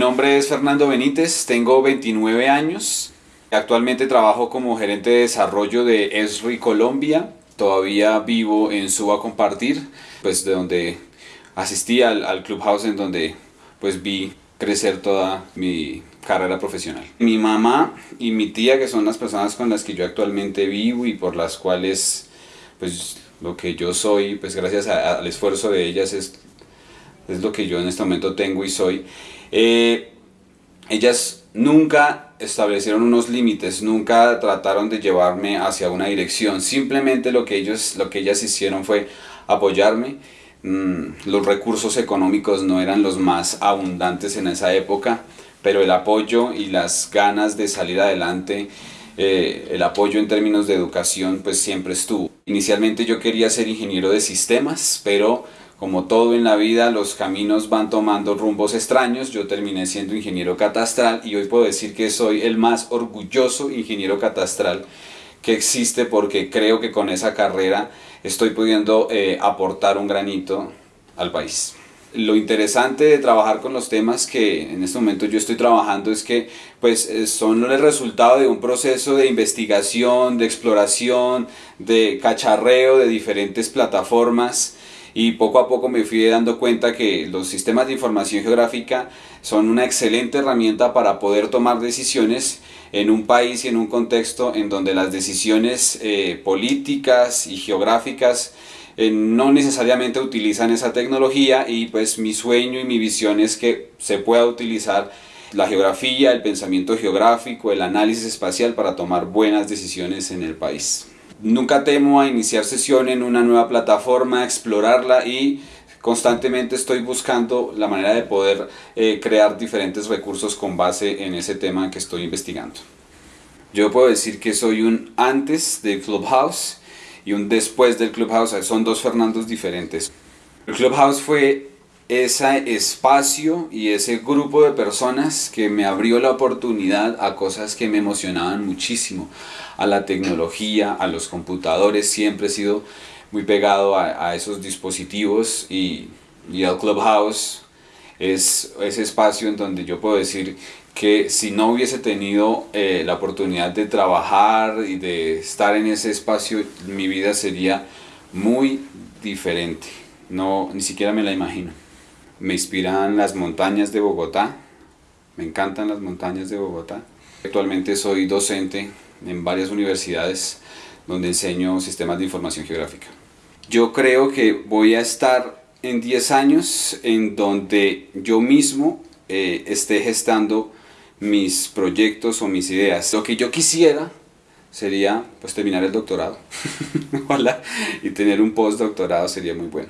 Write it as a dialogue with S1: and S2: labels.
S1: nombre es Fernando Benítez, tengo 29 años. Actualmente trabajo como gerente de desarrollo de ESRI Colombia. Todavía vivo en Suba Compartir, pues de donde asistí al, al Clubhouse en donde pues vi crecer toda mi carrera profesional. Mi mamá y mi tía, que son las personas con las que yo actualmente vivo y por las cuales pues lo que yo soy, pues gracias al esfuerzo de ellas es, es lo que yo en este momento tengo y soy. Eh, ellas nunca establecieron unos límites, nunca trataron de llevarme hacia una dirección, simplemente lo que, ellos, lo que ellas hicieron fue apoyarme. Mm, los recursos económicos no eran los más abundantes en esa época, pero el apoyo y las ganas de salir adelante, eh, el apoyo en términos de educación, pues siempre estuvo. Inicialmente yo quería ser ingeniero de sistemas, pero como todo en la vida, los caminos van tomando rumbos extraños. Yo terminé siendo ingeniero catastral y hoy puedo decir que soy el más orgulloso ingeniero catastral que existe porque creo que con esa carrera estoy pudiendo eh, aportar un granito al país. Lo interesante de trabajar con los temas que en este momento yo estoy trabajando es que pues eh, son el resultado de un proceso de investigación, de exploración, de cacharreo de diferentes plataformas y poco a poco me fui dando cuenta que los sistemas de información geográfica son una excelente herramienta para poder tomar decisiones en un país y en un contexto en donde las decisiones eh, políticas y geográficas eh, no necesariamente utilizan esa tecnología y pues mi sueño y mi visión es que se pueda utilizar la geografía, el pensamiento geográfico, el análisis espacial para tomar buenas decisiones en el país. Nunca temo a iniciar sesión en una nueva plataforma, explorarla y constantemente estoy buscando la manera de poder eh, crear diferentes recursos con base en ese tema que estoy investigando. Yo puedo decir que soy un antes del Clubhouse y un después del Clubhouse, son dos Fernandos diferentes. El Clubhouse fue ese espacio y ese grupo de personas que me abrió la oportunidad a cosas que me emocionaban muchísimo, a la tecnología, a los computadores, siempre he sido muy pegado a, esos dispositivos y, el Clubhouse es ese espacio en donde yo puedo decir que si no hubiese tenido eh, la oportunidad de trabajar y de estar en ese espacio, mi vida sería muy diferente. No, ni siquiera me la imagino. Me inspiran las montañas de Bogotá. Me encantan las montañas de Bogotá. Actualmente soy docente en varias universidades donde enseño sistemas de información geográfica. Yo creo que voy a estar en 10 años en donde yo mismo eh, esté gestando mis proyectos o mis ideas. Lo que yo quisiera sería pues terminar el doctorado y tener un postdoctorado sería muy bueno.